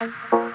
Bye.